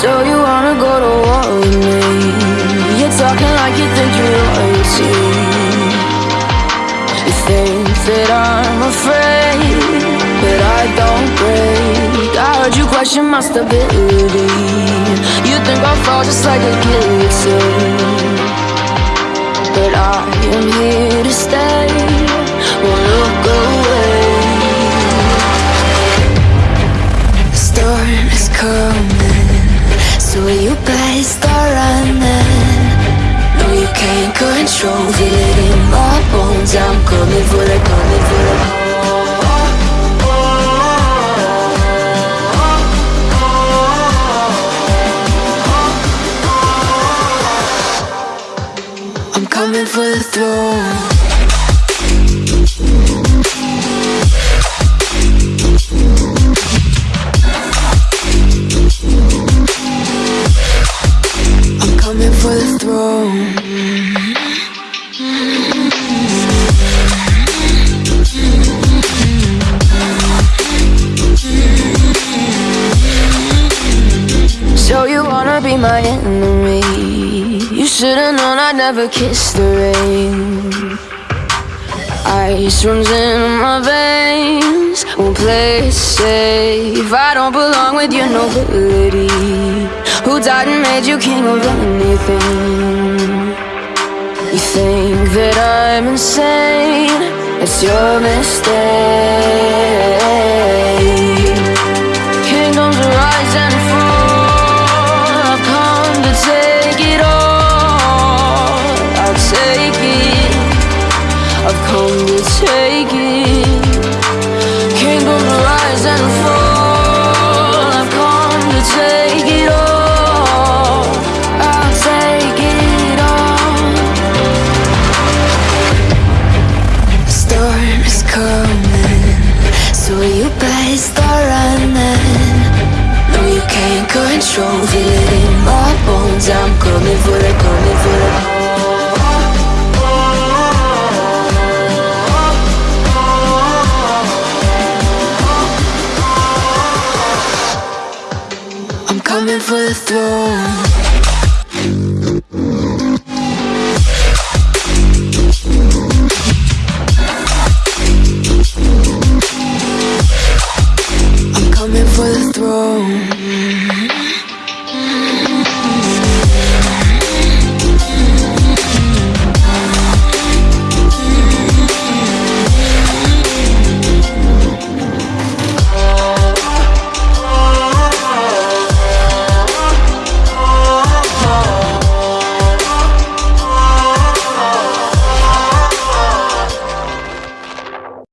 So you wanna go to war with me? You're talking like you think you're royalty. You think that I'm afraid But I don't break. I heard you question my stability. You think I'll fall just like a guillotine. But I am here to stay. So you better start running No, you can't control Feel it in my bones. I'm coming for the, coming for the I'm coming for the throne So you wanna be my enemy? You should've known I'd never kiss the rain. Ice runs in my veins. Won't play it safe. I don't belong with your nobility Who died and made you king of anything? You think that I'm insane? It's your mistake better start running. No, you can't control Feel it in my bones I'm coming for the, coming for the I'm coming for the throne road